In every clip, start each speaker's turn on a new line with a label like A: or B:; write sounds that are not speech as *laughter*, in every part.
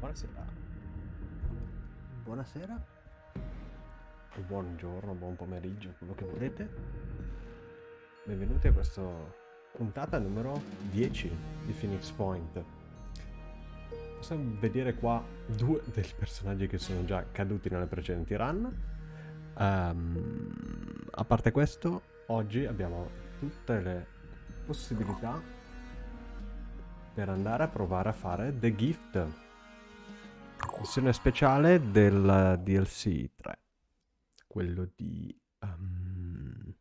A: Buonasera.
B: Buonasera.
A: Buongiorno, buon pomeriggio, quello che volete. Benvenuti a questa puntata numero 10 di Phoenix Point. Possiamo vedere qua due dei personaggi che sono già caduti nelle precedenti run. Um, a parte questo, oggi abbiamo tutte le possibilità per andare a provare a fare The Gift. Missione speciale del DLC 3. Quello di... Um,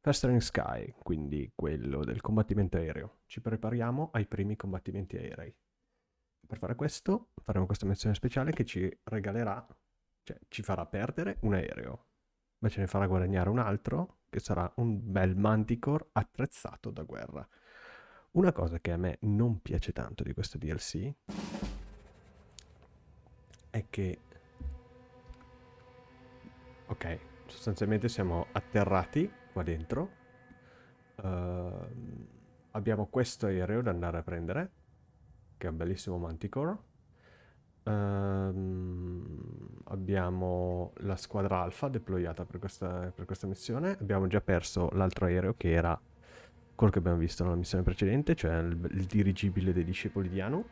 A: Festering Sky, quindi quello del combattimento aereo. Ci prepariamo ai primi combattimenti aerei. Per fare questo faremo questa missione speciale che ci regalerà, cioè ci farà perdere un aereo, ma ce ne farà guadagnare un altro che sarà un bel Manticore attrezzato da guerra. Una cosa che a me non piace tanto di questo DLC è che... Ok, sostanzialmente siamo atterrati qua dentro. Uh, abbiamo questo aereo da andare a prendere, che è un bellissimo Manticore. Uh, abbiamo la squadra alfa deployata per questa, per questa missione. Abbiamo già perso l'altro aereo che era quello che abbiamo visto nella missione precedente, cioè il, il dirigibile dei discepoli di Anu,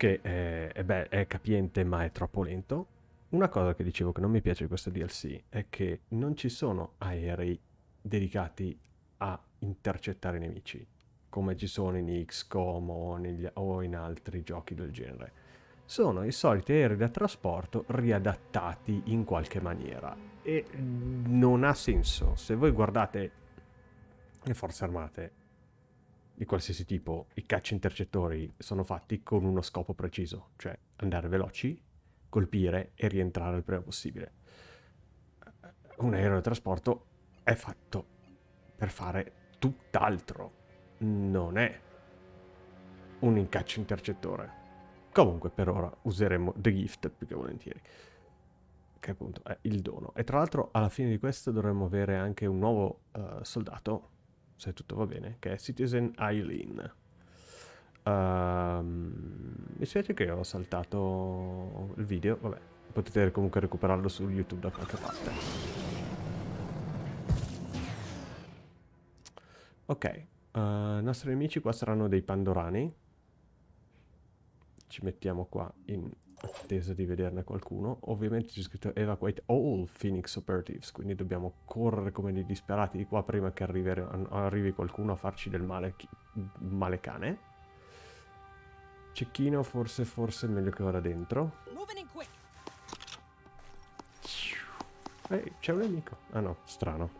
A: che è, è, beh, è capiente ma è troppo lento. Una cosa che dicevo che non mi piace di questo DLC è che non ci sono aerei dedicati a intercettare i nemici, come ci sono in XCOM o, negli, o in altri giochi del genere. Sono i soliti aerei da trasporto riadattati in qualche maniera e non ha senso. Se voi guardate le forze armate di qualsiasi tipo, i caccia intercettori sono fatti con uno scopo preciso, cioè andare veloci, colpire e rientrare il prima possibile. Un aereo da trasporto è fatto per fare tutt'altro, non è un incaccio intercettore. Comunque per ora useremo The Gift più che volentieri, che appunto è il dono. E tra l'altro alla fine di questo dovremmo avere anche un nuovo uh, soldato se tutto va bene, che è Citizen Eileen. Uh, mi spiace che ho saltato il video, vabbè, potete comunque recuperarlo su YouTube da qualche parte. Ok, uh, i nostri nemici qua saranno dei pandorani. Ci mettiamo qua in attesa di vederne qualcuno. Ovviamente c'è scritto evacuate all Phoenix operatives, quindi dobbiamo correre come dei disperati di qua prima che arrivi, arrivi qualcuno a farci del male, male cane. Cecchino forse, forse è meglio che vada dentro. Ehi, c'è un nemico. Ah no, strano.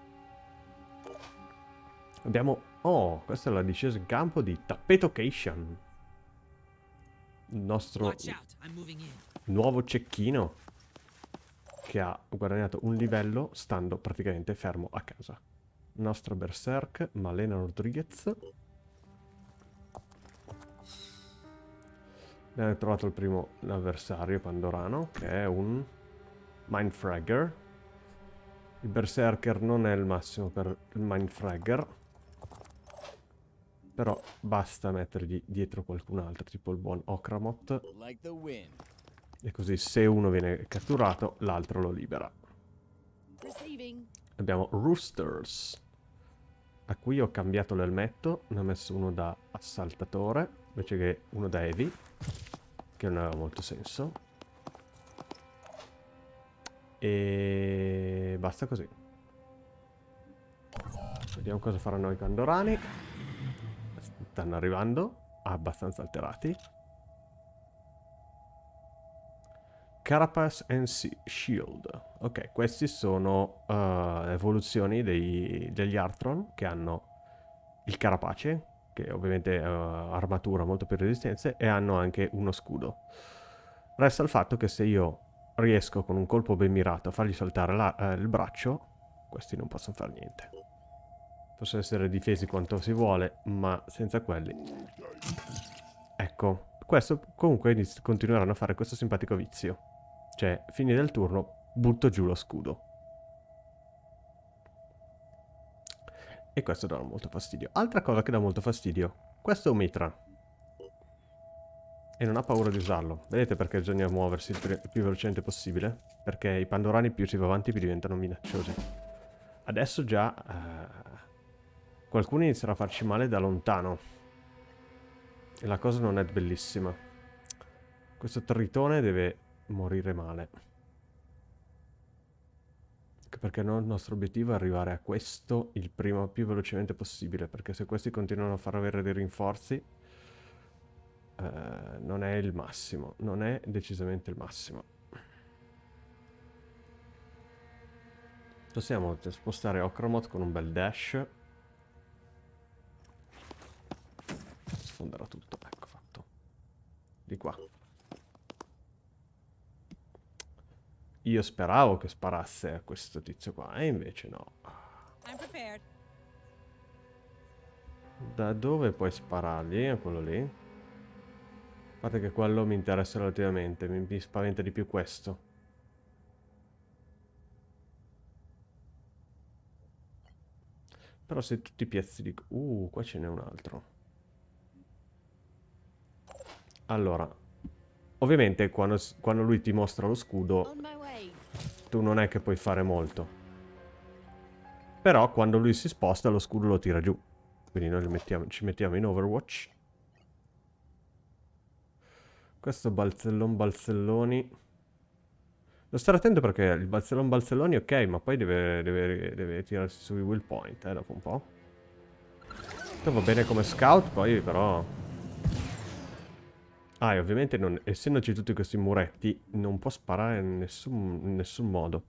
A: Abbiamo... Oh, questa è la discesa in campo di Tapetocation il nostro nuovo cecchino che ha guadagnato un livello stando praticamente fermo a casa. Il nostro berserk, Malena Rodriguez. Abbiamo trovato il primo avversario pandorano, che è un Mindfragger. Il berserker non è il massimo per il Mindfragger. Però basta mettergli dietro qualcun altro, tipo il buon Okramot. E così se uno viene catturato, l'altro lo libera. Abbiamo Roosters, a cui ho cambiato l'elmetto, ne ho messo uno da assaltatore, invece che uno da heavy, che non aveva molto senso. E basta così. Vediamo cosa faranno i pandorani stanno arrivando, abbastanza alterati. Carapace and Shield. Ok, questi sono uh, evoluzioni dei, degli Artron che hanno il carapace, che ovviamente è uh, armatura molto più resistenze, e hanno anche uno scudo. Resta il fatto che se io riesco con un colpo ben mirato a fargli saltare la, uh, il braccio, questi non possono fare niente. Possono essere difesi quanto si vuole, ma senza quelli. Ecco, questo comunque continueranno a fare questo simpatico vizio. Cioè, fine del turno, butto giù lo scudo. E questo dà molto fastidio. Altra cosa che dà molto fastidio. Questo è un mitra. E non ha paura di usarlo. Vedete perché bisogna muoversi il, più velocemente possibile? Perché i pandorani più si va avanti più diventano minacciosi. Adesso già... Uh, qualcuno inizierà a farci male da lontano. E la cosa non è bellissima. Questo tritone deve morire male. Perché no, il nostro obiettivo è arrivare a questo il prima più velocemente possibile. Perché se questi continuano a far avere dei rinforzi eh, non è il massimo, non è decisamente il massimo. Possiamo spostare Okromot con un bel dash. Sfonderà tutto, ecco fatto. Di qua. Io speravo che sparasse a questo tizio qua, e invece no. Da dove puoi sparargli? A quello lì? A parte che quello mi interessa relativamente, mi, mi spaventa di più questo. Però se tutti i piazzi di... Uh, qua ce n'è un altro. Allora, ovviamente quando, quando lui ti mostra lo scudo, tu non è che puoi fare molto. Però quando lui si sposta lo scudo lo tira giù. Quindi noi mettiamo, ci mettiamo in Overwatch. Questo balzellon balzelloni. Devo stare attento perché il balzellon balzelloni ok, ma poi deve, deve, deve tirarsi sui will point, eh, dopo un po'. Questo va bene come scout, poi però... Ah, e ovviamente non, essendoci tutti questi muretti, non può sparare in nessun, in nessun modo.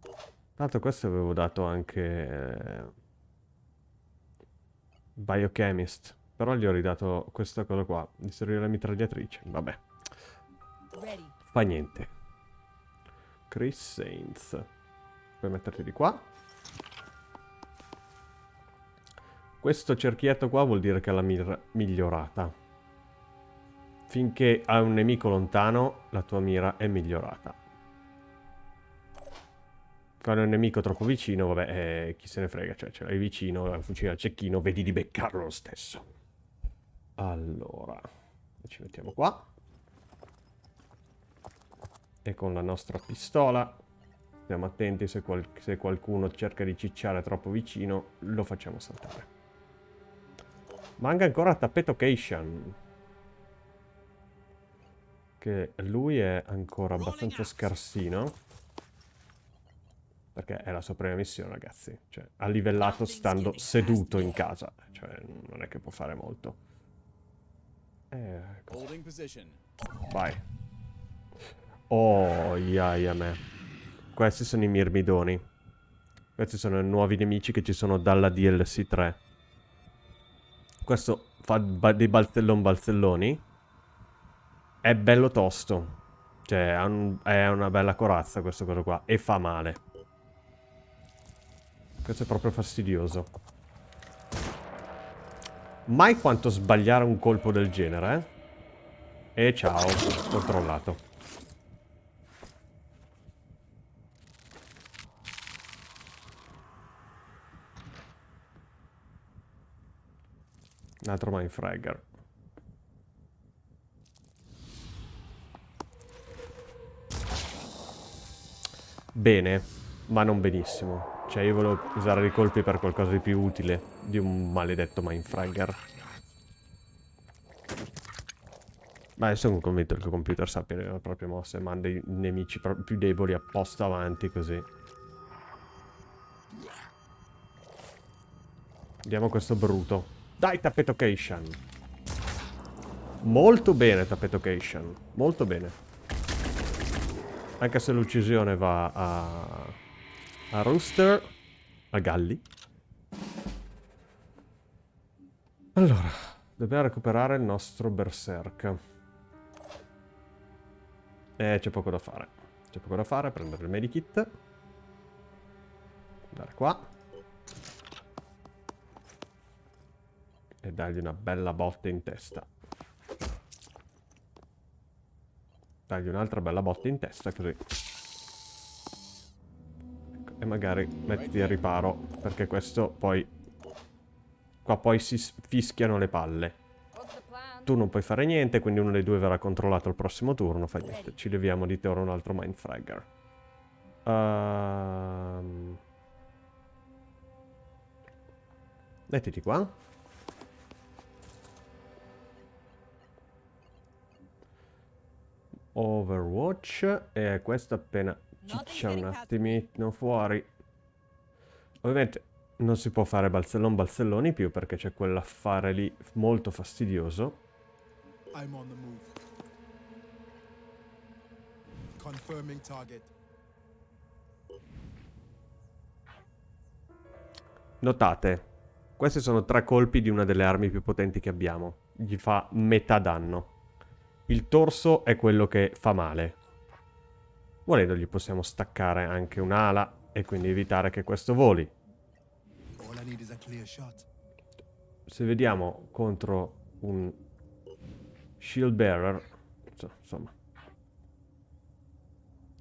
A: Tra l'altro questo avevo dato anche... Eh, Biochemist. Però gli ho ridato questa cosa qua. Distruggere la mitragliatrice. Vabbè. Fa niente. Chris Saints. Puoi metterti di qua. Questo cerchietto qua vuol dire che l'ha migliorata. Finché hai un nemico lontano, la tua mira è migliorata. Quando è un nemico troppo vicino, vabbè, eh, chi se ne frega. Cioè, ce l'hai vicino, la fucile al cecchino, vedi di beccarlo lo stesso. Allora, ci mettiamo qua. E con la nostra pistola, stiamo attenti se, qual se qualcuno cerca di cicciare troppo vicino, lo facciamo saltare. Manca ancora Tappeto Cation. Che lui è ancora abbastanza scarsino. Perché è la sua prima missione, ragazzi. Cioè, ha livellato stando seduto in casa. Cioè, non è che può fare molto. Ecco. Vai. Oh, iaia me. Questi sono i mirmidoni. Questi sono i nuovi nemici che ci sono dalla DLC 3. Questo fa dei balzellon balzelloni. È bello tosto. Cioè, è una bella corazza questo cosa qua. E fa male. Questo è proprio fastidioso. Mai quanto sbagliare un colpo del genere, eh? E ciao, controllato. Un altro Mindfragger. Bene, ma non benissimo. Cioè io volevo usare i colpi per qualcosa di più utile di un maledetto Mindfragger. Ma sono convinto che il computer sappia le proprie mosse manda i nemici più deboli apposta avanti così. Vediamo questo bruto. Dai, Tapetocation! Molto bene, Tapetocation. Molto bene. Anche se l'uccisione va a a Rooster, a Galli. Allora, dobbiamo recuperare il nostro Berserk. E c'è poco da fare. C'è poco da fare, prendere il medikit. Andare qua. E dargli una bella botta in testa. Dargli un'altra bella botta in testa, così e magari mettiti a riparo, perché questo poi... Qua poi si fischiano le palle. Tu non puoi fare niente, quindi uno dei due verrà controllato al prossimo turno. Fa niente, ci leviamo di te ora un altro Mindfragger. Um... Mettiti qua. Overwatch. E questo appena ciccia un attimino fuori. Ovviamente non si può fare balzellon balzelloni più perché c'è quell'affare lì molto fastidioso. I'm on the move. Confirming target. Notate, questi sono tre colpi di una delle armi più potenti che abbiamo. Gli fa metà danno. Il torso è quello che fa male. Volendo gli possiamo staccare anche un'ala e quindi evitare che questo voli. Se vediamo contro un shield bearer, insomma,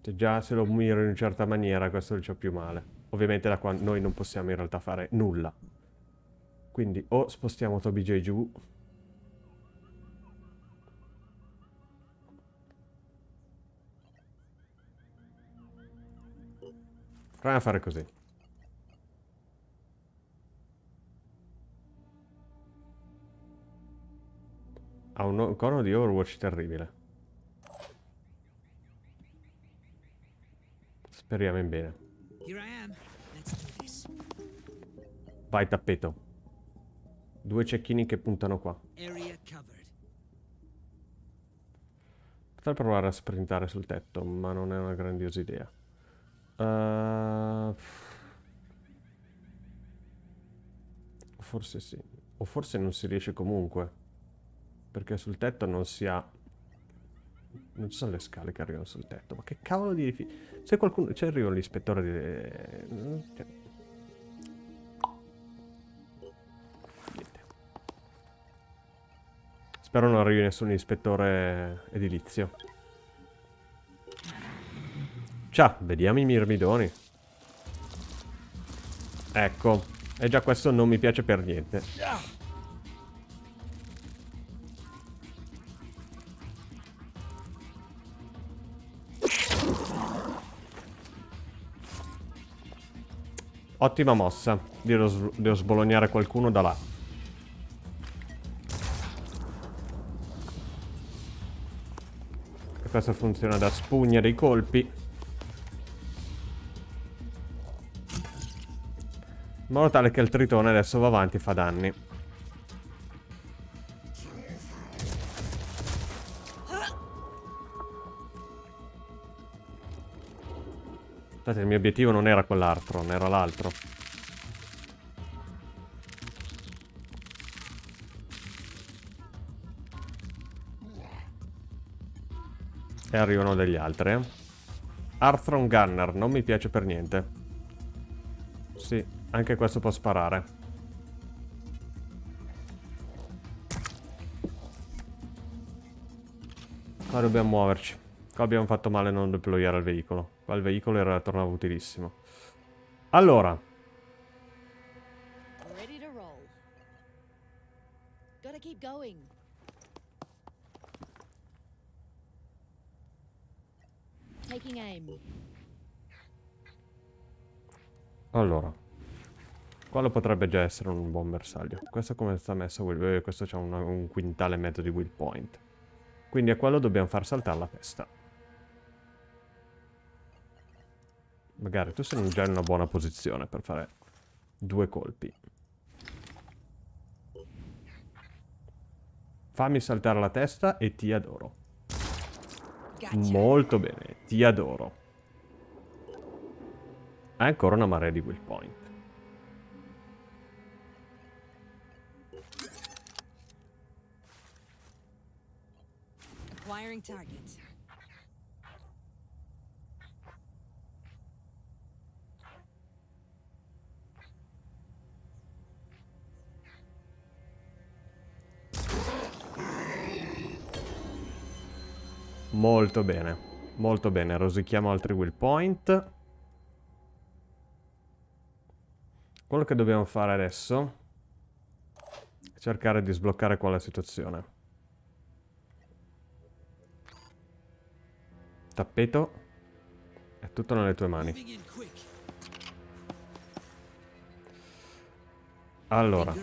A: se già se lo miro in una certa maniera questo gli fa più male. Ovviamente da qua noi non possiamo in realtà fare nulla. Quindi o spostiamo Toby J giù. Proviamo a fare così. Ha un icono di Overwatch terribile. Speriamo in bene. Vai tappeto. Due cecchini che puntano qua. Potrei provare a sprintare sul tetto, ma non è una grandiosa idea. Uh... Forse sì. O forse non si riesce comunque. Perché sul tetto non si ha... Non ci sono le scale che arrivano sul tetto. Ma che cavolo di. Se qualcuno... C'è arriva l'ispettore di... Cioè... Spero non arrivi nessun ispettore edilizio. Ciao, vediamo i mirmidoni. Ecco. E già questo non mi piace per niente. Ottima mossa. Devo, devo sbolognare qualcuno da là. questo funziona da spugna dei colpi. In modo tale che il tritone adesso va avanti e fa danni. Aspetta, il mio obiettivo non era quell'altro, non era l'altro. E arrivano degli altri. Eh. Arthron Gunner, non mi piace per niente. Sì, anche questo può sparare. Qua dobbiamo muoverci. Qua abbiamo fatto male a non deployare il veicolo. Qua il veicolo era tornato utilissimo. Allora. Allora. Quello potrebbe già essere un buon bersaglio. Questo come sta messo? Eh, questo c'ha un, un quintale e mezzo di will point. Quindi a quello dobbiamo far saltare la testa. Magari tu sei già in una buona posizione per fare due colpi. Fammi saltare la testa e ti adoro. Molto bene, ti adoro. Hai ancora una marea di will point. Acquiring target. Molto bene. Molto bene. Rosichiamo altri will point. Quello che dobbiamo fare adesso è cercare di sbloccare qua la situazione. Tappeto. È tutto nelle tue mani. Allora,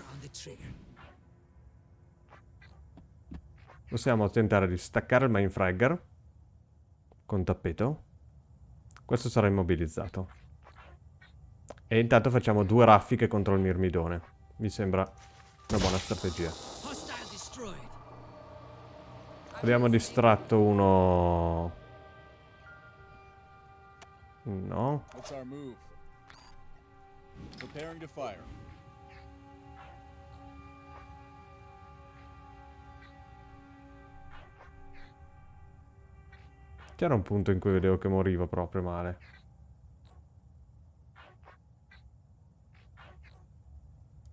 A: possiamo tentare di staccare il mainfragger con tappeto. Questo sarà immobilizzato. E intanto facciamo due raffiche contro il mirmidone. Mi sembra una buona strategia. Abbiamo distratto uno... No.
C: What's our move? Preparing to fire.
A: C'era un punto in cui vedevo che moriva proprio male.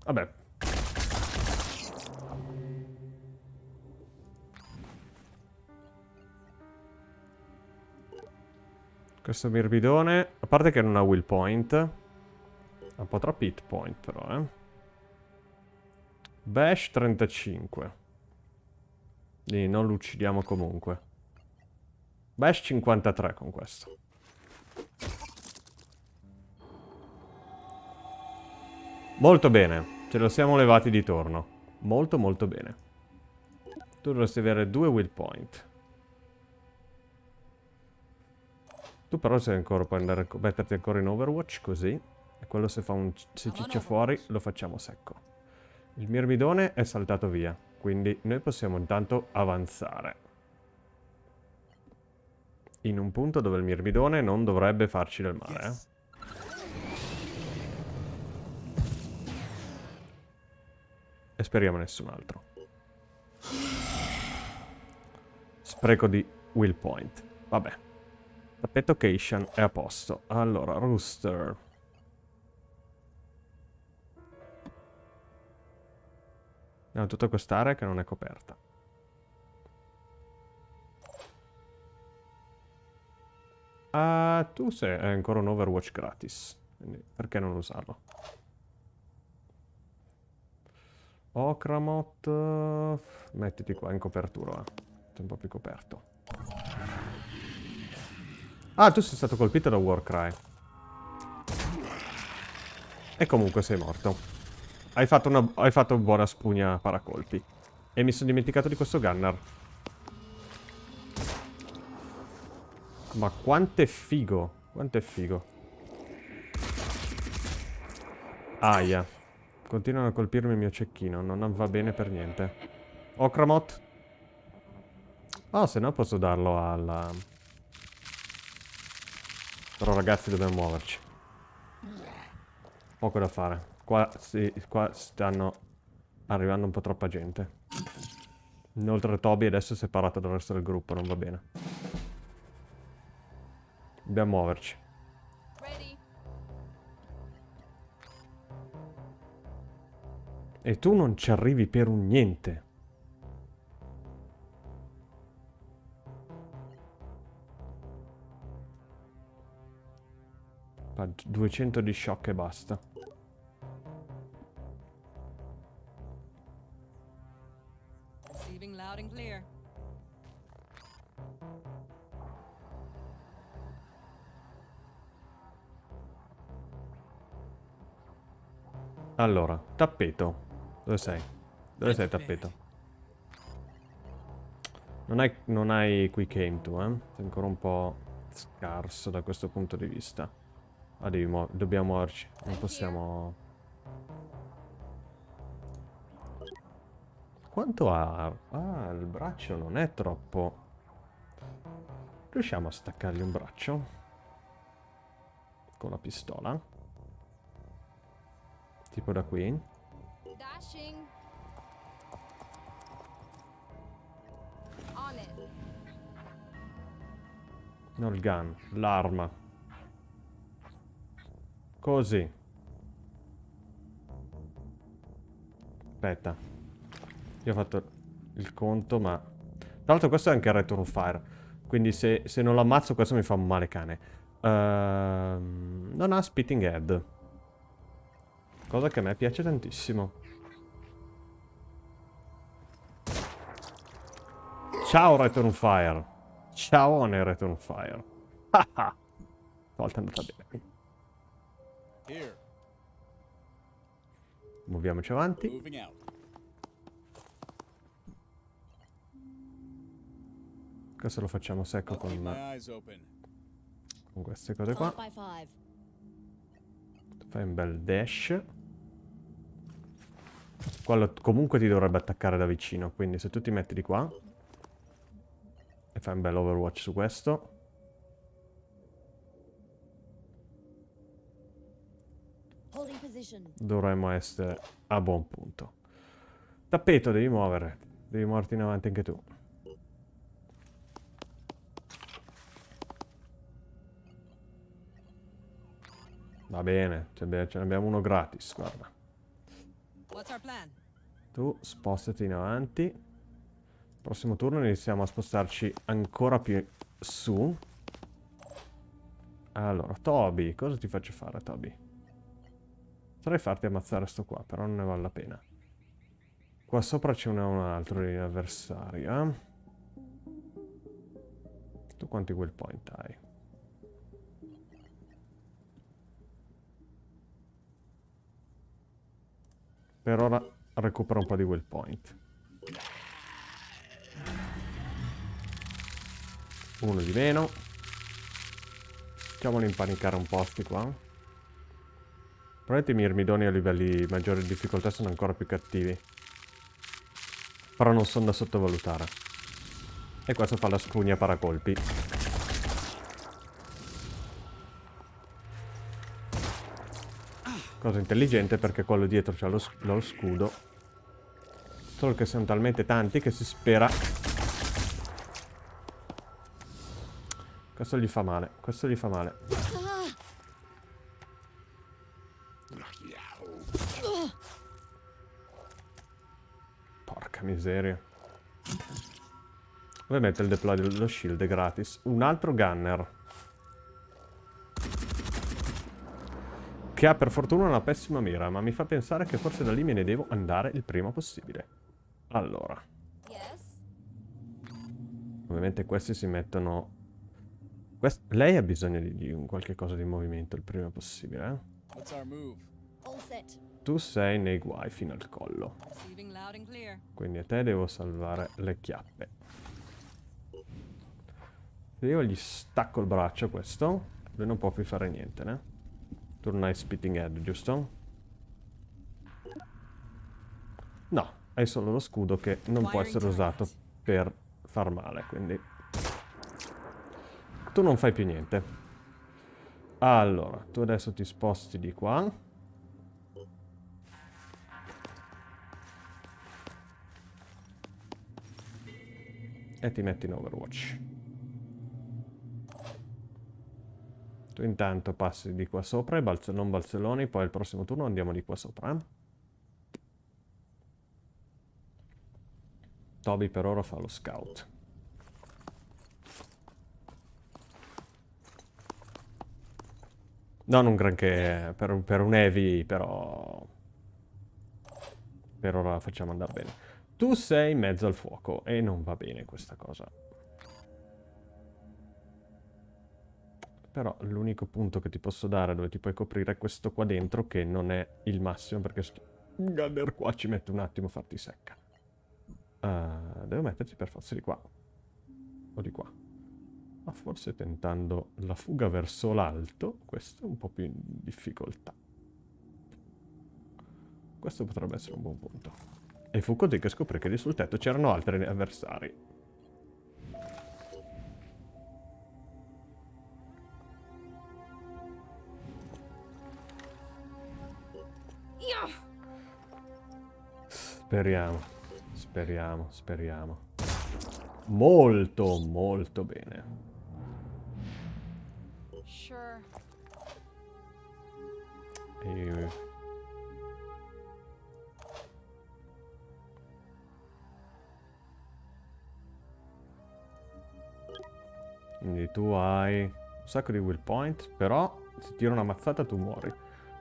A: Vabbè. Questo mirbidone, a parte che non ha will point, ha un po' troppi hit point però, eh. Bash 35. Quindi non lo uccidiamo comunque. Bash 53 con questo. Molto bene. Ce lo siamo levati di torno. Molto molto bene. Tu dovresti avere due will point. Tu però sei ancora, puoi andare, metterti ancora in Overwatch così. E quello se fa un se ciccia fuori lo facciamo secco. Il mirmidone è saltato via. Quindi noi possiamo intanto avanzare in un punto dove il mirmidone non dovrebbe farci del male. eh. E speriamo nessun altro. Spreco di will point. Vabbè. Tappeto Cation è a posto. Allora, Rooster. Abbiamo tutta quest'area che non è coperta. Ah, tu sei hai ancora un Overwatch gratis. Quindi perché non usarlo? Okramot. eh, Mettiti qua in copertura. Sei un po' più coperto. Ah, tu sei stato colpito da Warcry. E comunque sei morto. Hai fatto una hai fatto buona spugna paracolpi. E mi sono dimenticato di questo gunner. Ma quanto è figo. Quanto è figo. Aia. Continuano a colpirmi il mio cecchino. Non va bene per niente. Okramot. Oh, se no posso darlo alla... Però ragazzi dobbiamo muoverci. Poco da fare. Qua, sì, qua stanno arrivando un po' troppa gente. Inoltre Toby adesso è separato dal resto del gruppo, non va bene. Dobbiamo muoverci. E tu non ci arrivi per un niente. 200 di shock e basta. Allora, tappeto. Dove sei? Dove sei tappeto? Non hai, non hai quick aim tu, eh? Sei ancora un po' scarso da questo punto di vista. Ah, devi muo- dobbiamo muoverci. Non possiamo... Quanto ha? Ah, il braccio non è troppo... Riusciamo a staccargli un braccio? Con la pistola? Tipo da qui? No, il gun, l'arma. Così. Aspetta. Io ho fatto il conto, ma... Tra l'altro questo è anche il return fire. Quindi se, se non lo ammazzo questo mi fa un male cane. Ehm, non ha spitting head. Cosa che a me piace tantissimo. Ciao Return Fire. Ciao Honor on Fire. *laughs* Stavolta è andata bene.
C: Here,
A: Muoviamoci avanti. Questo lo facciamo secco con, con queste cose qua. Fai un bel dash. Quello comunque ti dovrebbe attaccare da vicino, quindi se tu ti metti di qua e fai un bel overwatch su questo, dovremmo essere a buon punto. Tappeto, devi muovere. Devi muoverti in avanti anche tu. Va bene, ce ne abbiamo uno gratis, guarda. Tu spostati in avanti. Prossimo turno iniziamo a spostarci ancora più su. Allora, Toby, cosa ti faccio fare, Toby? Potrei farti ammazzare sto qua, però non ne vale la pena. Qua sopra c'è un, un altro avversario, eh? Tu quanti will point hai? Per ora recupera un po' di will point. Uno di meno. Facciamoli impanicare un po' sti qua. Probabilmente i mirmidoni a livelli maggiori di difficoltà sono ancora più cattivi. Però non sono da sottovalutare. E questo fa la spugna paracolpi. Cosa intelligente perché quello dietro c'ha lo, lo scudo. Solo che sono talmente tanti che si spera... Questo gli fa male, questo gli fa male. Miseria. Ovviamente il deploy dello shield è gratis. Un altro gunner. Che ha per fortuna una pessima mira, ma mi fa pensare che forse da lì me ne devo andare il prima possibile. Allora, ovviamente questi si mettono... Quest- Lei ha bisogno di, di un qualche cosa di movimento il prima possibile, eh?
C: What's our move?
D: All set.
A: Tu sei nei guai fino al collo. Quindi a te devo salvare le chiappe. Se io gli stacco il braccio a questo, lui non può più fare niente, né? Tu non hai spitting head, giusto? No, hai solo lo scudo che non può essere usato per far male, quindi... Tu non fai più niente. Allora, tu adesso ti sposti di qua. E ti metti in Overwatch. Tu intanto passi di qua sopra balze- non balzelloni, poi il prossimo turno andiamo di qua sopra. eh. Toby per ora fa lo scout. Non un granché per, per un heavy, però... Per ora facciamo andare bene. Tu sei in mezzo al fuoco e non va bene questa cosa. Però l'unico punto che ti posso dare dove ti puoi coprire è questo qua dentro che non è il massimo perché gunner qua ci mette un attimo a farti secca. Uh, devo metterti per forza di qua. O di qua. Ma forse tentando la fuga verso l'alto, questo è un po' più in difficoltà. Questo potrebbe essere un buon punto. E fu così che scoprì che lì sul tetto c'erano altri avversari. Speriamo, speriamo, speriamo. Molto, molto bene.
E: Sure.
A: E... Quindi tu hai un sacco di will point, però se tiro una mazzata tu muori.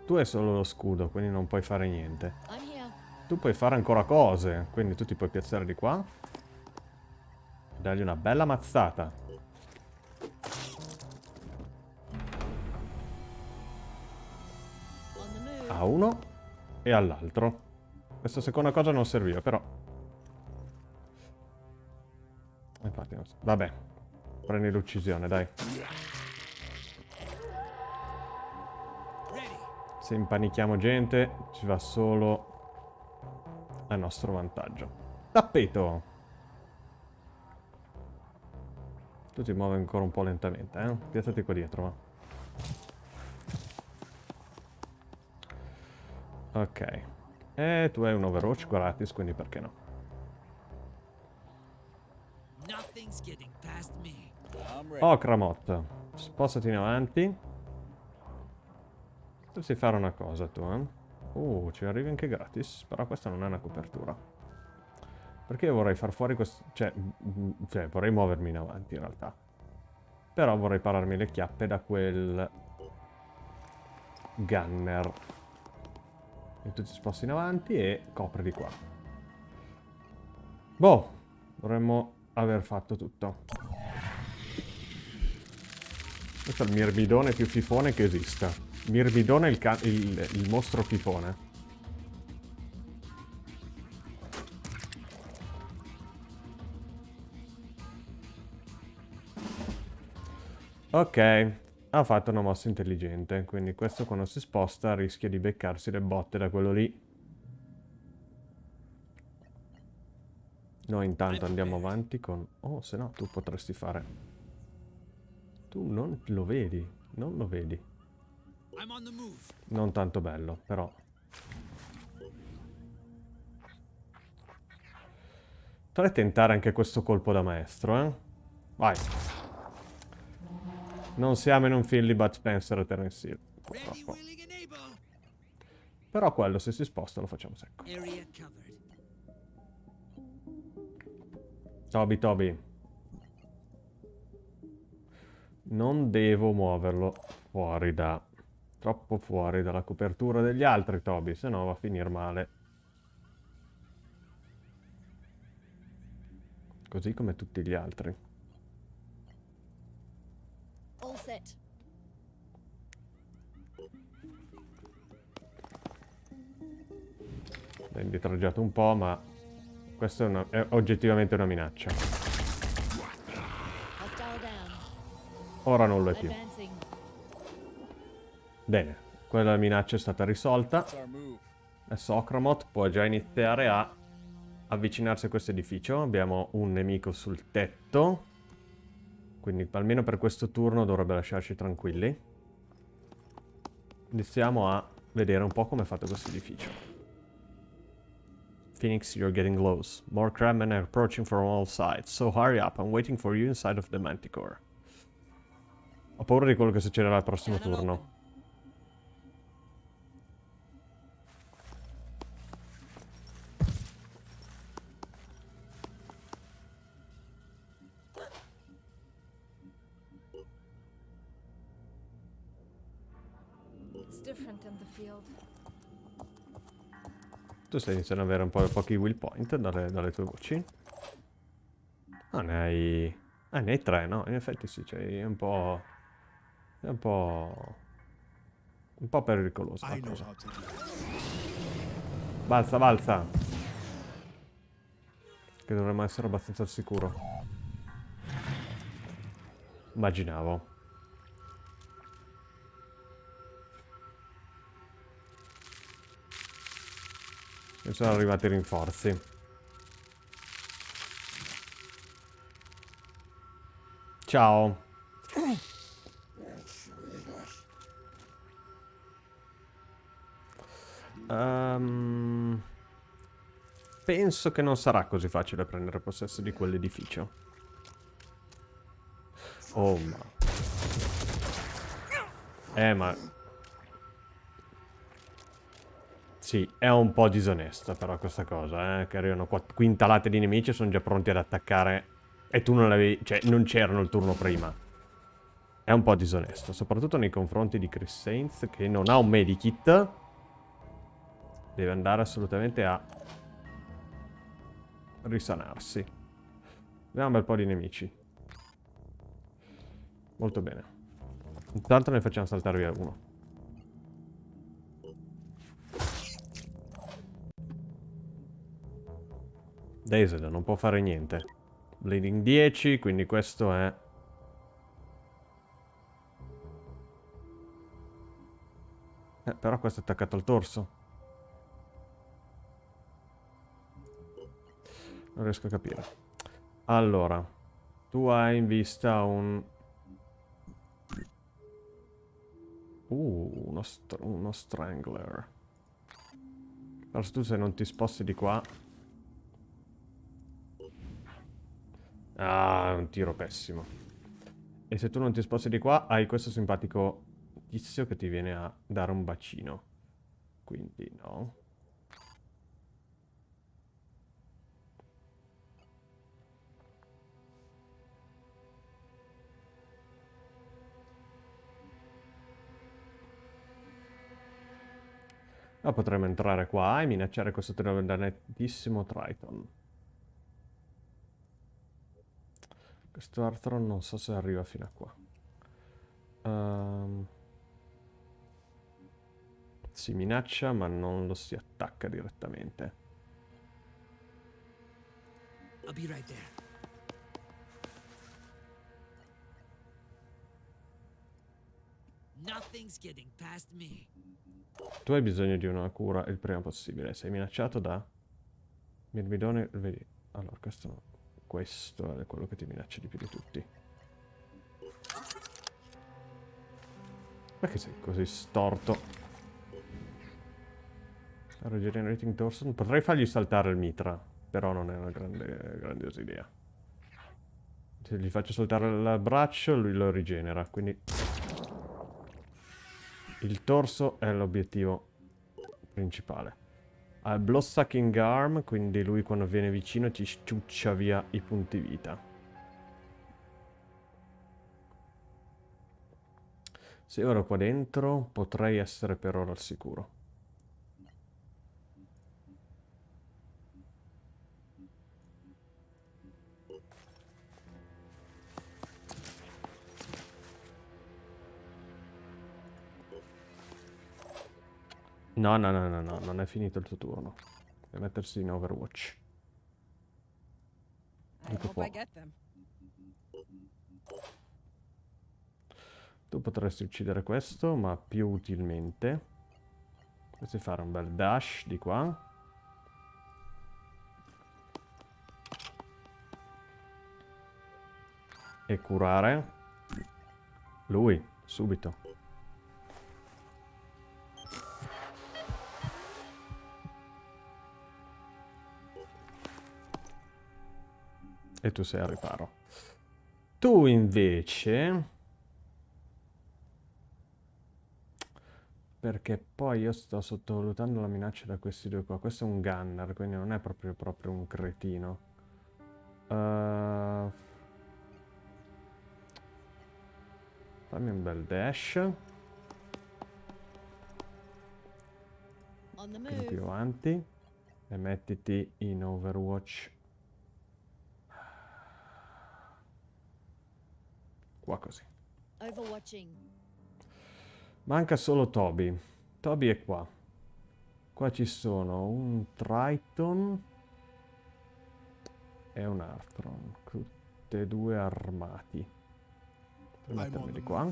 A: Tu hai solo lo scudo, quindi non puoi fare niente. Tu puoi fare ancora cose, quindi tu ti puoi piazzare di qua. E dargli una bella mazzata. A uno e all'altro. Questa seconda cosa non serviva, però. Infatti non so. Vabbè, Prendi l'uccisione, dai. Se impanichiamo gente, ci va solo a nostro vantaggio. Tappeto! Tu ti muovi ancora un po' lentamente, eh? Piazzati qua dietro, va. Ok. E tu hai un Overwatch gratis, quindi perché no?
B: Nothing's getting past me.
A: Oh, Cramot. Spostati in avanti. Dovresti fare una cosa tu, eh? Uh, ci arrivi anche gratis. Però questa non è una copertura. Perché vorrei far fuori questo... Cioè, cioè, vorrei muovermi in avanti in realtà. Però vorrei pararmi le chiappe da quel... Gunner. E tu ti sposti in avanti e copri di qua. Boh, dovremmo aver fatto tutto. Questo è il mirmidone più fifone che esista. Mirmidone è il, il, il mostro fifone. Ok, ha fatto una mossa intelligente, quindi questo quando si sposta rischia di beccarsi le botte da quello lì. Noi intanto andiamo avanti con... Oh, se no tu potresti fare... Tu non lo vedi, non lo vedi. Non tanto bello, però... Potrei tentare anche questo colpo da maestro, eh? Vai. Non siamo in un film di Bud Spencer e Terence Hill, purtroppo. Però quello, se si sposta, lo facciamo secco. Toby, Toby. Non devo muoverlo fuori da... Troppo fuori dalla copertura degli altri, Toby, se no va a finire male. Così come tutti gli altri.
D: All set.
A: L'ho indietreggiato un po', ma... Questa è, una- è oggettivamente una minaccia. Ora non lo è più. Bene, quella minaccia è stata risolta. Adesso Okramot può già iniziare a avvicinarsi a questo edificio. Abbiamo un nemico sul tetto. Quindi almeno per questo turno dovrebbe lasciarci tranquilli. Iniziamo a vedere un po' come è fatto questo edificio. Phoenix, you're getting close. More crabmen are approaching from all sides. So hurry up, I'm waiting for you inside of the Manticore. Ho paura di quello che succederà al prossimo turno. Tu stai iniziando ad avere un po' pochi will point dalle, dalle tue voci. Ah, ne hai... Ah, ne hai tre, no? In effetti sì, cioè è un po'... È un po'... Un po' pericolosa la cosa. Balza, balza! Che dovremmo essere abbastanza al sicuro. Immaginavo. E sono arrivati i rinforzi. Ciao. Ehm, penso che non sarà così facile prendere possesso di quell'edificio. Oh, ma... Eh, ma... Sì, è un po' disonesta però questa cosa, eh? Che arrivano quintalate di nemici e sono già pronti ad attaccare e tu non l'avevi... Cioè, non c'erano il turno prima. È un po' disonesto, soprattutto nei confronti di Chris Sainz che non ha un medikit deve andare assolutamente a risanarsi. Abbiamo un bel po' di nemici. Molto bene. Intanto ne facciamo saltare via uno. Dazed non può fare niente. Bleeding 10, quindi questo è... Eh, però questo è attaccato al torso. Non riesco a capire. Allora, tu hai in vista un... Uh, uno, str uno strangler. Però se tu se non ti sposti di qua... Ah, è un tiro pessimo. E se tu non ti sposti di qua, hai questo simpatico tizio che ti viene a dare un bacino. Quindi no. Ma potremmo entrare qua e minacciare questo dannettissimo Triton. Questo Arthron non so se arriva fino a qua. Ehm, si minaccia ma non lo si attacca direttamente.
B: I'll be right there. Nothing's getting past me.
A: Tu hai bisogno di una cura il prima possibile. Sei minacciato da... Mirmidone... Vedi... Allora, questo no. Questo è quello che ti minaccia di più di tutti. Perché sei così storto? Regenerating Torsion. Potrei fargli saltare il mitra, però non è una grande, grandiosa idea. Se gli faccio saltare il braccio, lui lo rigenera, quindi... Il torso è l'obiettivo principale. Ha Blood Sucking Arm, quindi lui quando viene vicino ti sciuccia via i punti vita. Se ora qua dentro potrei essere per ora al sicuro. No, no, no, no, no, non è finito il tuo turno. Deve mettersi in Overwatch.
E: Get them.
A: Tu potresti uccidere questo, ma più utilmente. Potresti fare un bel dash di qua. E curare. Lui, subito. E tu sei al riparo. Tu invece... Perché poi io sto sottovalutando la minaccia da questi due qua. Questo è un gunner, quindi non è proprio, proprio un cretino. Uh, fammi un bel dash. Più avanti. E mettiti in Overwatch. Qua così.
D: Overwatching.
A: Manca solo Toby. Toby è qua. Qua ci sono un Triton e un Arthron. Tutte e due armati. Mettermi di qua.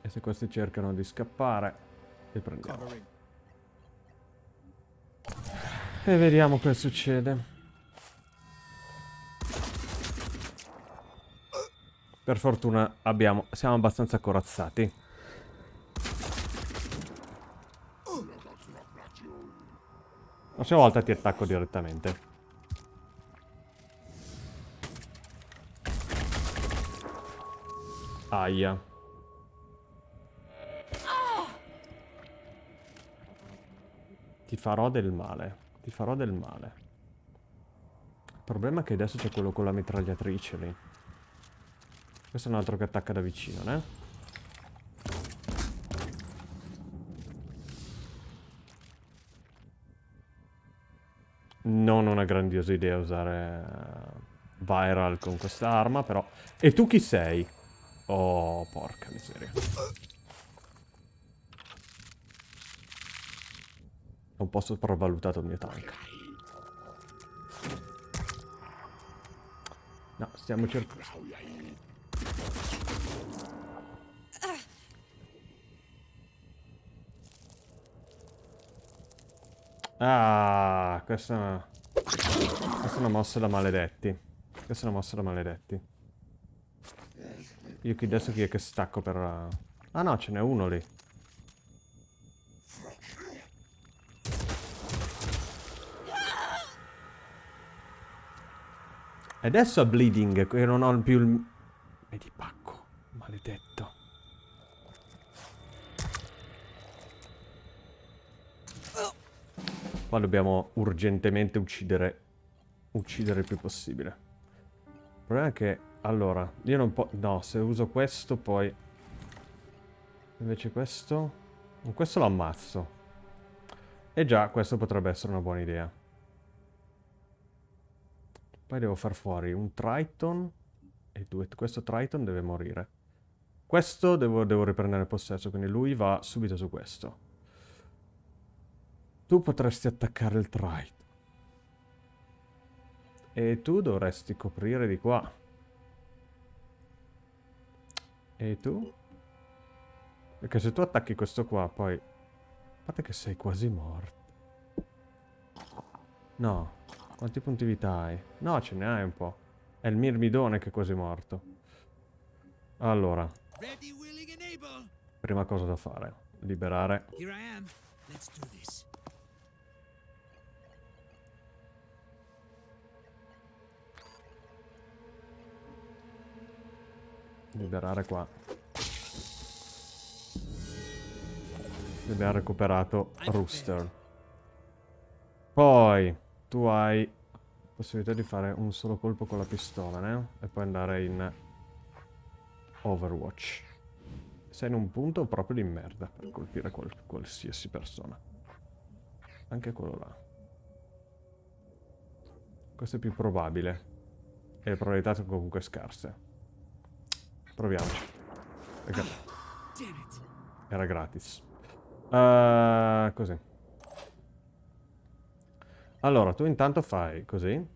A: E se questi cercano di scappare, li prendiamo. E vediamo cosa succede. Per fortuna abbiamo, siamo abbastanza corazzati. La prossima volta ti attacco direttamente. Aia. Ti farò del male. Ti farò del male. Il problema è che adesso c'è quello con la mitragliatrice lì. Questo è un altro che attacca da vicino, né? Non una grandiosa idea usare eh, Viral con questa arma, però... E tu chi sei? Oh, porca miseria. Ho un po' sopravvalutato il mio tank. No, stiamo cercando... Ah, questa è una... Questa è una mossa da maledetti. Questa è una mossa da maledetti. Io qui adesso chi è che stacco per... Ah no, ce n'è uno lì. Adesso a bleeding, che non ho più il... Medipacco, maledetto. Qua dobbiamo urgentemente uccidere... Uccidere il più possibile. Il problema è che... Allora, io non posso... No, se uso questo poi... Invece questo... Questo lo ammazzo. E già, questo potrebbe essere una buona idea. Poi devo far fuori un Triton. E due... Questo Triton deve morire. Questo devo, devo riprendere possesso, quindi lui va subito su questo. Tu potresti attaccare il Triton. E tu dovresti coprire di qua. E tu? Perché se tu attacchi questo qua, poi... A parte che sei quasi morto. No. Quanti punti vita hai? No, ce ne hai un po'. È il mirmidone che è quasi morto. Allora. Prima cosa da fare. Liberare. Liberare qua. Abbiamo recuperato Rooster. Poi tu hai possibilità di fare un solo colpo con la pistola, né? E poi andare in Overwatch. Sei in un punto proprio di merda per colpire qual qualsiasi persona. Anche quello là. Questo è più probabile. E le probabilità sono comunque scarse. Proviamoci. Era gratis. Uh, così. Allora, tu intanto fai così.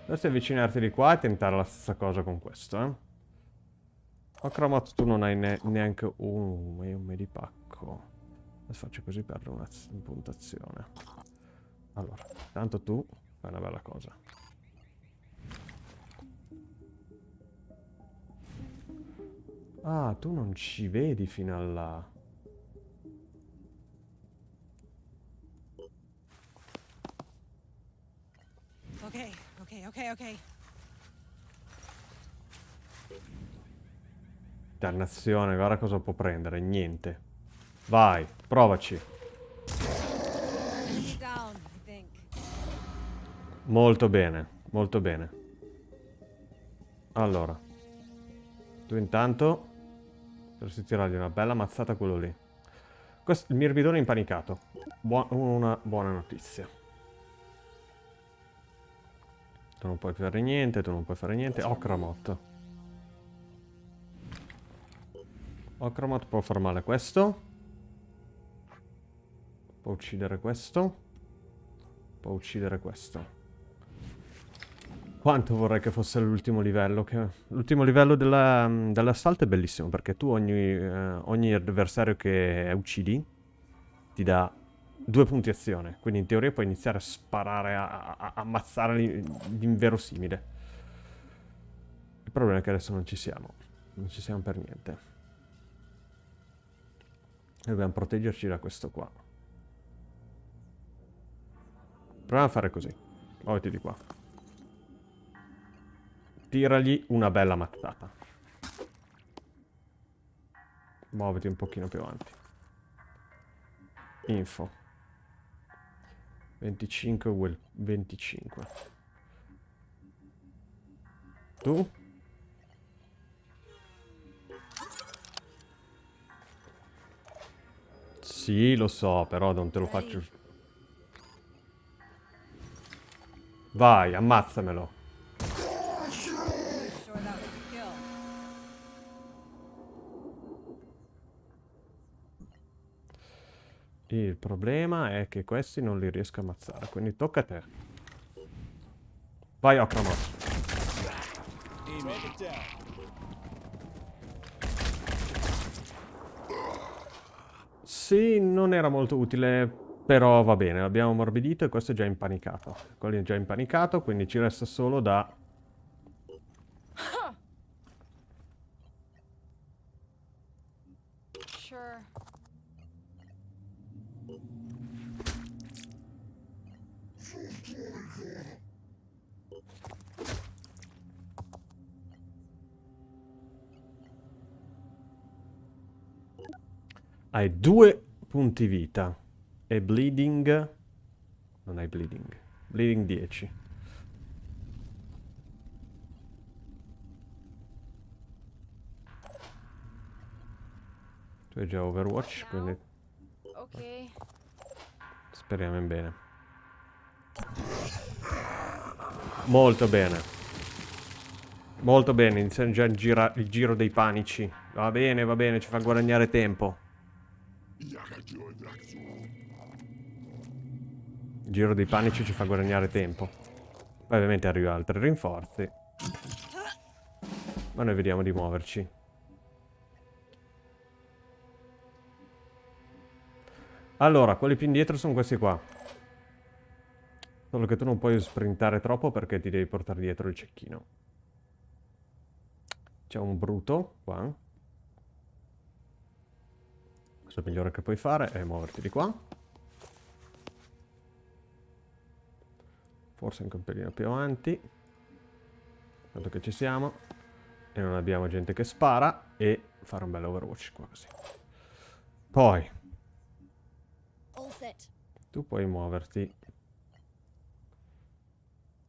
A: Dovresti avvicinarti di qua e tentare la stessa cosa con questo, eh. Ocromot tu non hai ne neanche un, un medipacco. Adesso faccio così per una puntazione. Allora, tanto tu fai una bella cosa. Ah, tu non ci vedi fino a là.
E: Okay, okay, okay, okay.
A: Dannazione, guarda cosa può prendere. Niente. Vai, provaci. Molto bene, molto bene. Allora. Tu intanto dovresti tirargli una bella mazzata quello lì. Questo, il mirmidone è impanicato. Buo una buona notizia. Tu non puoi fare niente, tu non puoi fare niente. Okramot. Okramot può far male questo. Può uccidere questo. Può uccidere questo. Quanto vorrei che fosse l'ultimo livello. L'ultimo livello dell'assalto è bellissimo perché tu ogni, eh, ogni avversario che uccidi ti dà due punti azione. Quindi in teoria puoi iniziare a sparare, a, a ammazzare l'inverosimile. Il problema è che adesso non ci siamo. Non ci siamo per niente. Dobbiamo proteggerci da questo qua. Proviamo a fare così. Muoviti di qua. Tiragli una bella mazzata. Muoviti un pochino più avanti. Info. 25 will 25. Tu? Sì, lo so, però non te lo faccio... Vai, ammazzamelo.
E: Sure that was a kill.
A: Il problema è che questi non li riesco a ammazzare, quindi tocca a te. Vai Okramot.
C: Target down.
A: Sì, non era molto utile, però va bene, l'abbiamo ammorbidito e questo è già impanicato. Quello è già impanicato, quindi ci resta solo da...
F: Sure.
A: Hai due punti vita e bleeding... Non hai bleeding. Bleeding 10. Tu hai già Overwatch, quindi
F: Okay.
A: speriamo in bene. Molto bene. Molto bene, iniziamo già il, gira- il giro dei panici. Va bene, va bene, ci fa guadagnare tempo. Il giro dei panici ci fa guadagnare tempo. Poi ovviamente arriva altri rinforzi. Ma noi vediamo di muoverci. Allora, quelli più indietro sono questi qua. Solo che tu non puoi sprintare troppo perché ti devi portare dietro il cecchino. C'è un bruto qua. Il migliore che puoi fare è muoverti di qua. Forse anche un pelino più avanti. Tanto che ci siamo. E non abbiamo gente che spara. E fare un bel overwatch qua così. Poi, tu puoi muoverti un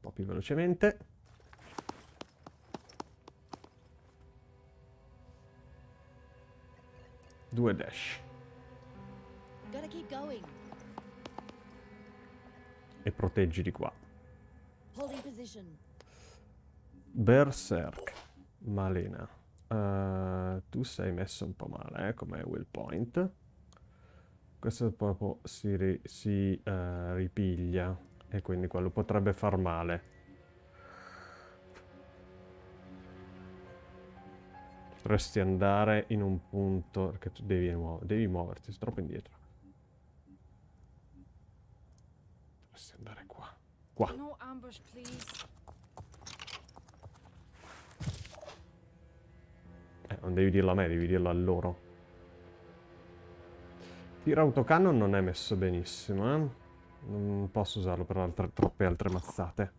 A: po' più velocemente. Due dash. E proteggi di qua. Berserk. Malena. Eh, tu sei messo un po' male, eh, come will point. Questo proprio si, ri- si, eh, ripiglia. E quindi quello potrebbe far male. Potresti andare in un punto... Perché tu devi, muo- devi muoverti, sei troppo indietro. Potresti andare qua. Qua.
F: No ambush.
A: Eh, non devi dirlo a me, devi dirlo a loro. Tiro autocannon non è messo benissimo, eh. Non posso usarlo per altre- troppe altre mazzate.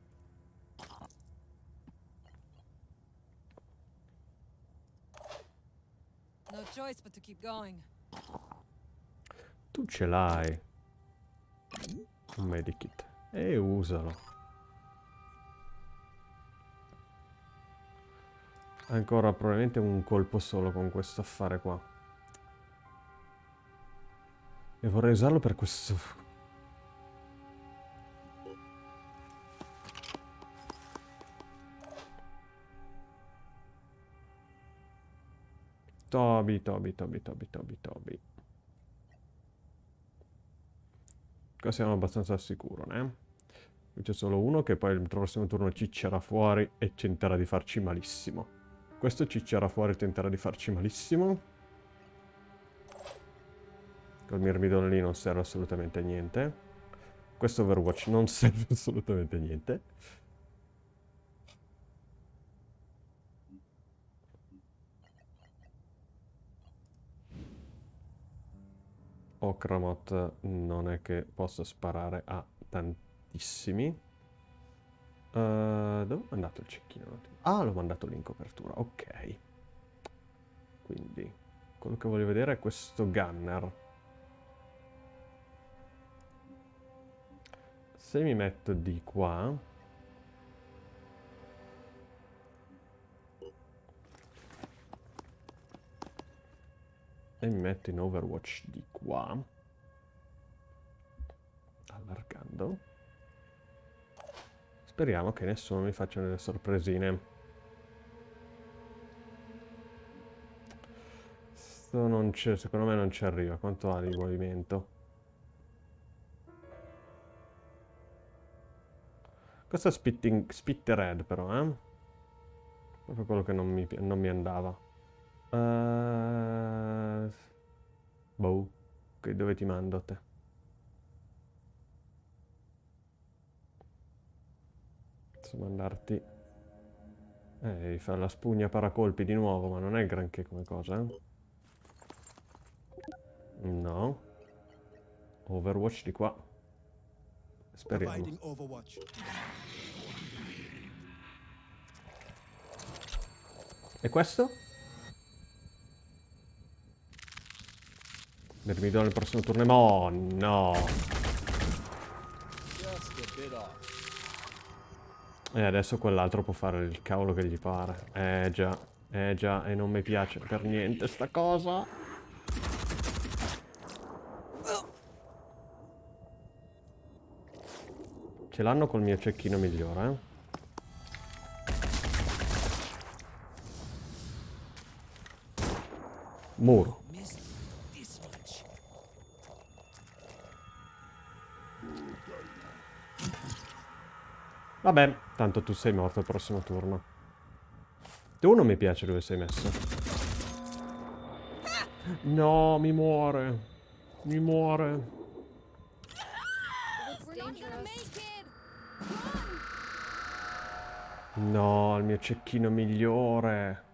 E: No choice but to keep going.
A: Tu ce l'hai. Un medikit. E usalo. Ancora probabilmente un colpo solo con questo affare qua. E vorrei usarlo per questo... Toby, Toby, Toby, Toby, Toby, Toby. Qua siamo abbastanza al sicuro, né? Qui c'è solo uno che poi il prossimo turno ciccerà fuori e tenterà di farci malissimo. Questo ciccerà fuori e tenterà di farci malissimo. Col mirmidone lì non serve assolutamente a niente. Questo Overwatch non *laughs* serve assolutamente a niente. Okramot non è che possa sparare a tantissimi. Eh, dove è andato il cecchino? Ah, l'ho mandato lì in copertura, ok. Quindi, quello che voglio vedere è questo gunner. Se mi metto di qua... e mi metto in overwatch di qua allargando. Speriamo che nessuno mi faccia delle sorpresine. Non secondo me non ci arriva. Quanto ha di movimento? Questo è spitting, spittered però eh. Proprio quello che non mi, non mi andava. Eh, boh. Ok, dove ti mando a te? Posso mandarti... Eh, fare la spugna paracolpi di nuovo, ma non è granché come cosa, eh? No. Overwatch di qua. Speriamo. E questo? Vermidone nel prossimo turno. Oh no! E adesso quell'altro può fare il cavolo che gli pare. Eh già, eh già, e non mi piace per niente sta cosa. Ce l'hanno col mio cecchino migliore, eh? Muro. Vabbè, tanto tu sei morto al prossimo turno. Tu non mi piace dove sei messo. No, mi muore. Mi muore. No, il mio cecchino migliore.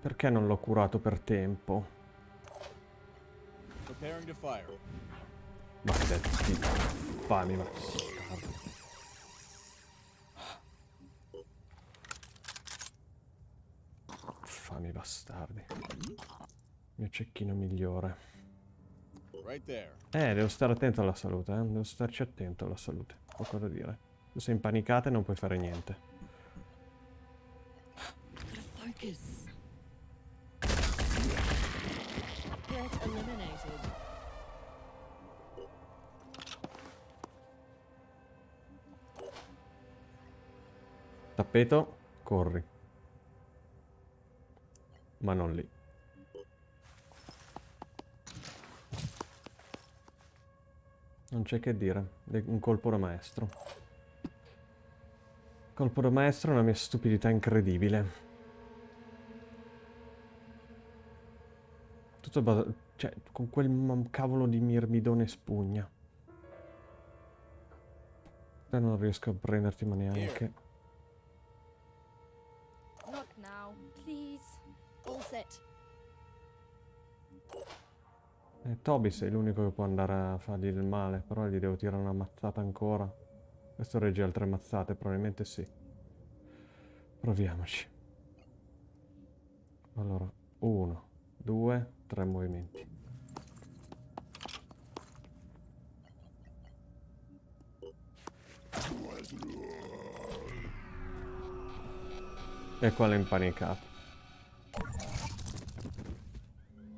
A: Perché non l'ho curato per tempo?
C: Preparing to fire.
A: Maledetti. Fammi, ma... Fammi bastardi. Mio cecchino migliore. Eh, devo stare attento alla salute, eh. Devo starci attento alla salute. Poco da dire. Tu sei impanicata e non puoi fare niente. Tappeto, corri. Ma non lì. Non c'è che dire. è Un colpo da maestro. Colpo da maestro è una mia stupidità incredibile. Tutto basa- Cioè, con quel cavolo di mirmidone spugna. Non riesco a prenderti ma neanche. Eh, Toby sei l'unico che può andare a fargli del male, però gli devo tirare una mazzata ancora. Questo regge altre mazzate, probabilmente sì. Proviamoci. Allora, uno, due, tre movimenti. E qua l'ha impanicato.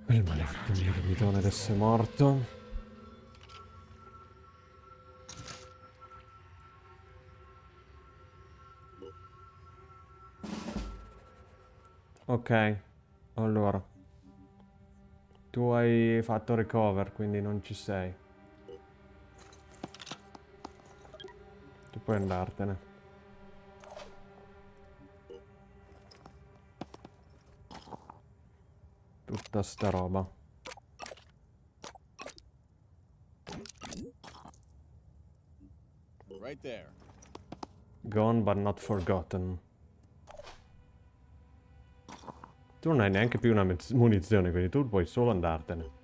A: Il maledetto mirmidone adesso è morto. Ok, allora. Tu hai fatto recover, quindi non ci sei. Tu puoi andartene. Tutta sta roba.
C: Right there.
A: Gone but not forgotten. Tu non hai neanche più una munizione, quindi tu puoi solo andartene.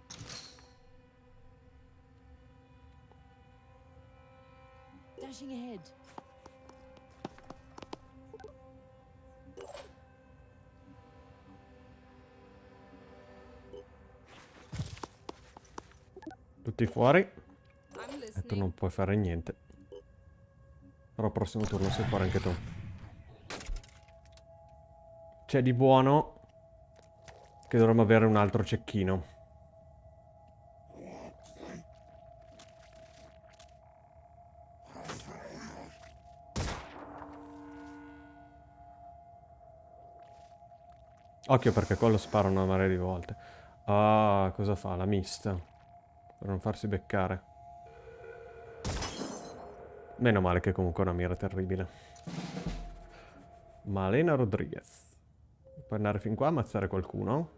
A: Tutti fuori. E tu non puoi fare niente. Però al prossimo turno sei fuori anche tu. C'è di buono che dovremmo avere un altro cecchino. Occhio perché quello spara una marea di volte. Ah, cosa fa? La mista. Per non farsi beccare. Meno male che comunque è una mira terribile. Malena Rodriguez. Puoi andare fin qua a ammazzare qualcuno.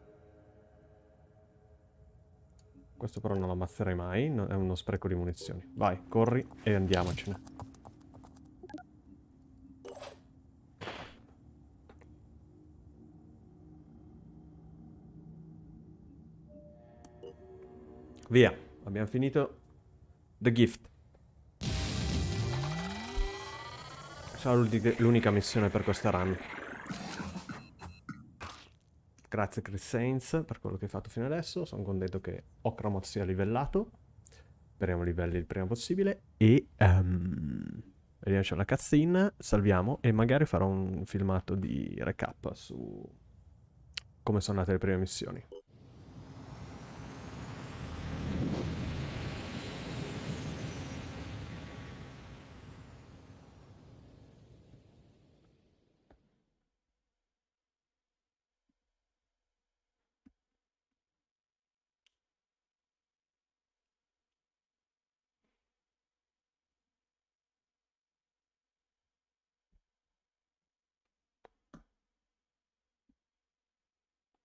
A: Questo però non lo ammazzerei mai, no- è uno spreco di munizioni. Vai, corri e andiamocene. Via, abbiamo finito The Gift. Sarà l'unica missione per questa run. Grazie Chris Sainz per quello che hai fatto fino adesso. Sono contento che Okramot sia livellato. Speriamo livelli il prima possibile. E ehm, vediamoci la cutscene, salviamo e magari farò un filmato di recap su come sono andate le prime missioni.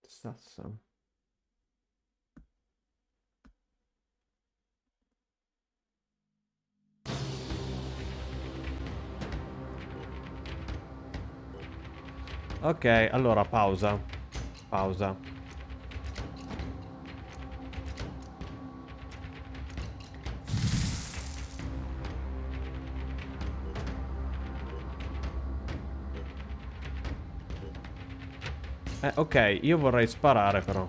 A: Stassa. Ok, allora pausa. Pausa. Eh, ok, io vorrei sparare però.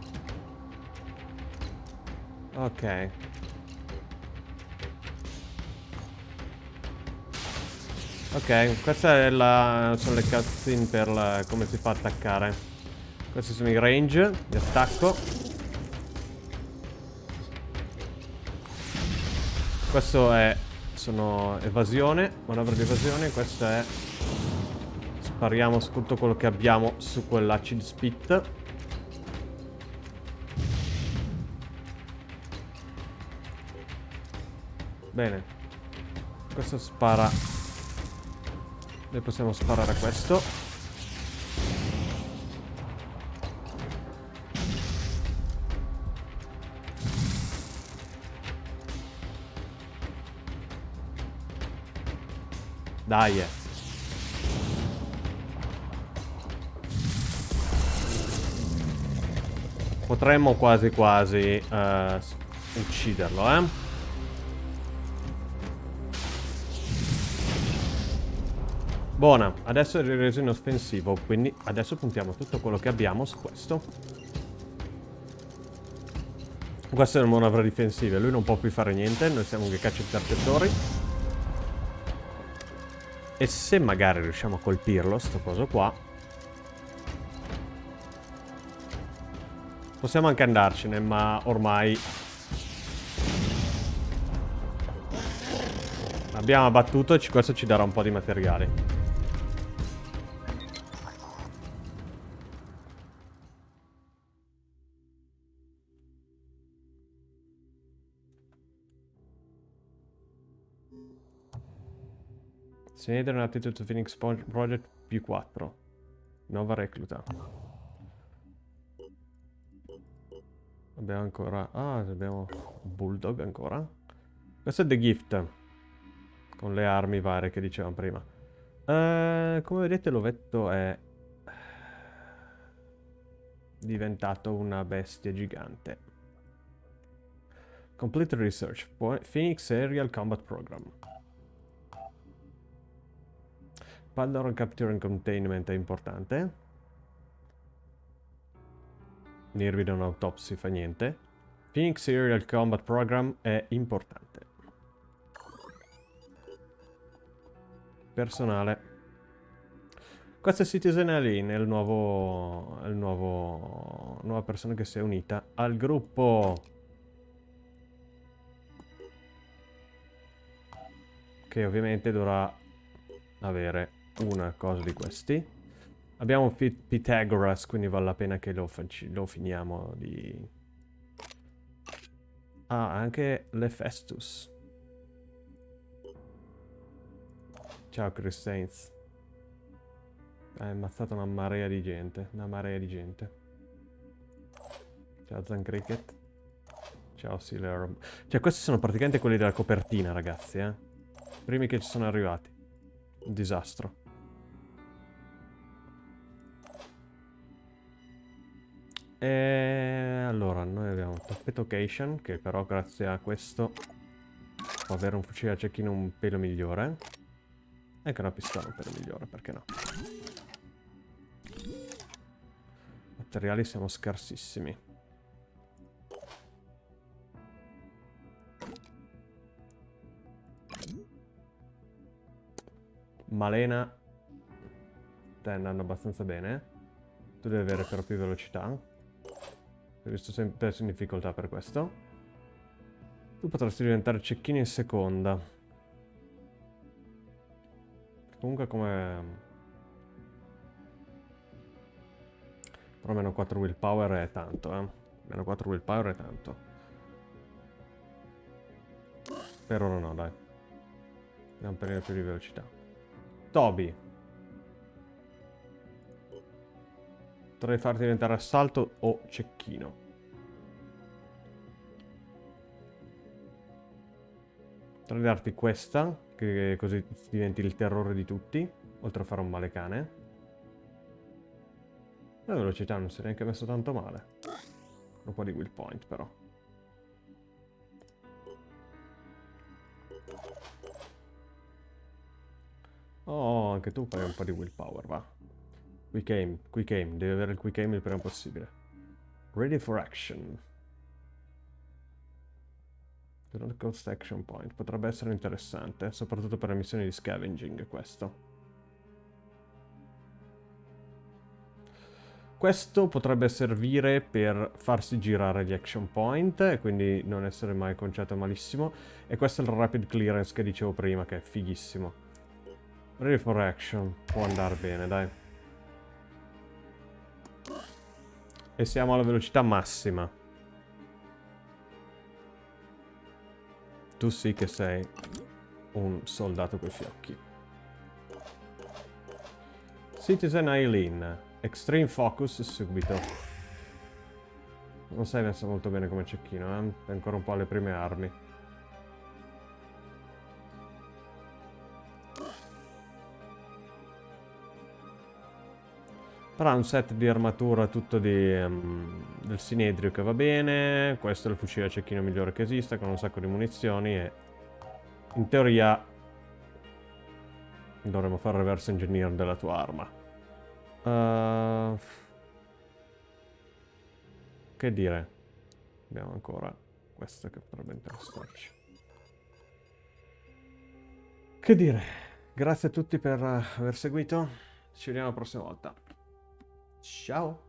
A: Ok. Ok, questa è la... sono le cutscene per la- come si fa a attaccare. Questi sono i range di attacco. Questo è... sono evasione, manovra di evasione, questa è... Spariamo su tutto quello che abbiamo su quell'acid spit. Bene. Questo spara... Noi possiamo sparare questo. Dai, eh. Potremmo quasi quasi eh, ucciderlo, eh. Buona, adesso è reso inoffensivo, quindi adesso puntiamo tutto quello che abbiamo su questo. Questa è una manovra difensiva, lui non può più fare niente, noi siamo che caccia intercettori. E se magari riusciamo a colpirlo, sto coso qua, Possiamo anche andarcene, ma ormai... Abbiamo abbattuto e questo ci darà un po' di materiali. Senator and Attitude Phoenix Pro- Project più 4. Nuova recluta. Abbiamo ancora... Ah, abbiamo Bulldog ancora. Questo è The Gift. Con le armi varie che dicevamo prima. Eh, come vedete l'ovetto è... Diventato una bestia gigante. Complete Research. Phoenix Aerial Combat Program. Pandora Capture and Containment è importante. Nervi un autopsy fa niente. Phoenix Aerial Combat Program è importante. Personale. Questo è Citizen Alien, è il nuovo... Il nuovo... Nuova persona che si è unita al gruppo. Che ovviamente dovrà avere una cosa di questi. Abbiamo Pi- Pythagoras, quindi vale la pena che lo, lo finiamo di... Ah, anche l'Hephaestus. Ciao Chris Sainz. Hai ammazzato una marea di gente. Una marea di gente. Ciao Zan Cricket. Ciao Sealer. Cioè questi sono praticamente quelli della copertina ragazzi eh. Primi che ci sono arrivati. Un disastro. E allora noi abbiamo un tappeto Cation che però grazie a questo può avere un fucile a cecchino un pelo migliore. E anche una pistola un pelo migliore, perché no? Materiali siamo scarsissimi. Malena Stai andando abbastanza bene Tu devi avere però più velocità Visto sempre in difficoltà per questo Tu potresti diventare cecchino in seconda Comunque come... Però meno 4 willpower è tanto, eh. Meno 4 willpower è tanto. Per ora no, dai. Andiamo un pelino più di velocità. Toby. Potrei farti diventare assalto o cecchino. Potrei darti questa, che così diventi il terrore di tutti, oltre a fare un male cane. La velocità non si è neanche messo tanto male. Un po' di will point però. Oh, anche tu fai un po' di willpower, va. Quick aim, quick aim, devi avere il quick aim il prima possibile. Ready for action. Do not cost action point. Potrebbe essere interessante, soprattutto per le missioni di scavenging questo. Questo potrebbe servire per farsi girare gli action point e quindi non essere mai conciato malissimo. E questo è il rapid clearance che dicevo prima, che è fighissimo. Ready for action. Può andare bene, dai. E siamo alla velocità massima. Tu sì che sei un soldato coi fiocchi. Citizen Eileen. Extreme Focus subito. Non sei messo molto bene come cecchino, eh? È ancora un po' alle prime armi. Però ha un set di armatura tutto di, um, del sinedrio che va bene. Questo è il fucile a cecchino migliore che esista, con un sacco di munizioni e... In teoria... Dovremmo fare reverse engineer della tua arma. Uh, che dire? Abbiamo ancora questo che potrebbe interessarci. Che dire? Grazie a tutti per aver seguito. Ci vediamo la prossima volta. Ciao!